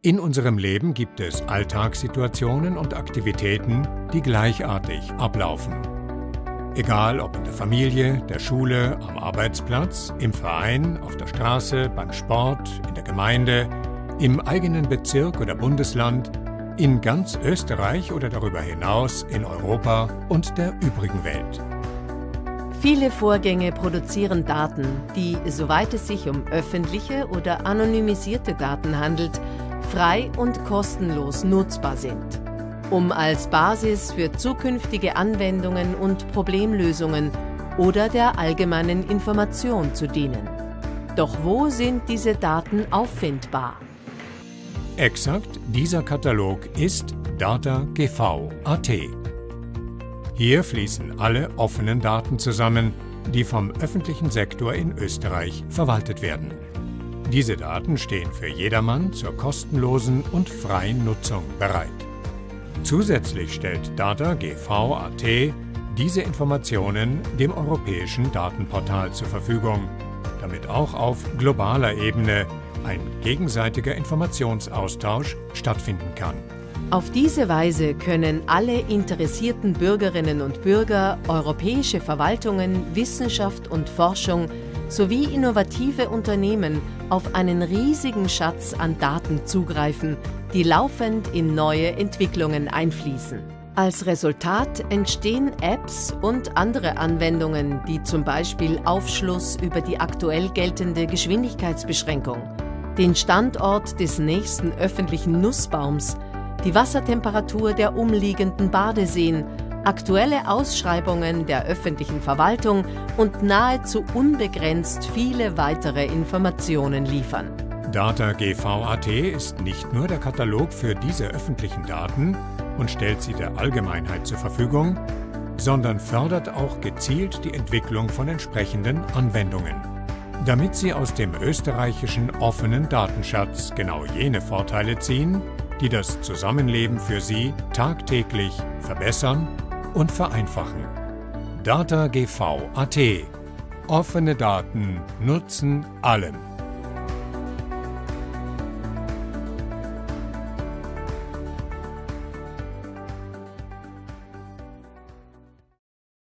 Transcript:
In unserem Leben gibt es Alltagssituationen und Aktivitäten, die gleichartig ablaufen. Egal ob in der Familie, der Schule, am Arbeitsplatz, im Verein, auf der Straße, beim Sport, in der Gemeinde, im eigenen Bezirk oder Bundesland, in ganz Österreich oder darüber hinaus in Europa und der übrigen Welt. Viele Vorgänge produzieren Daten, die, soweit es sich um öffentliche oder anonymisierte Daten handelt, frei und kostenlos nutzbar sind, um als Basis für zukünftige Anwendungen und Problemlösungen oder der allgemeinen Information zu dienen. Doch wo sind diese Daten auffindbar? Exakt dieser Katalog ist DataGV.at. Hier fließen alle offenen Daten zusammen, die vom öffentlichen Sektor in Österreich verwaltet werden. Diese Daten stehen für jedermann zur kostenlosen und freien Nutzung bereit. Zusätzlich stellt DataGV.at diese Informationen dem europäischen Datenportal zur Verfügung, damit auch auf globaler Ebene ein gegenseitiger Informationsaustausch stattfinden kann. Auf diese Weise können alle interessierten Bürgerinnen und Bürger europäische Verwaltungen, Wissenschaft und Forschung sowie innovative Unternehmen auf einen riesigen Schatz an Daten zugreifen, die laufend in neue Entwicklungen einfließen. Als Resultat entstehen Apps und andere Anwendungen, die zum Beispiel Aufschluss über die aktuell geltende Geschwindigkeitsbeschränkung, den Standort des nächsten öffentlichen Nussbaums, die Wassertemperatur der umliegenden Badeseen aktuelle Ausschreibungen der öffentlichen Verwaltung und nahezu unbegrenzt viele weitere Informationen liefern. DataGV.at ist nicht nur der Katalog für diese öffentlichen Daten und stellt sie der Allgemeinheit zur Verfügung, sondern fördert auch gezielt die Entwicklung von entsprechenden Anwendungen. Damit sie aus dem österreichischen offenen Datenschatz genau jene Vorteile ziehen, die das Zusammenleben für sie tagtäglich verbessern und vereinfachen. DataGV.at Offene Daten nutzen allen.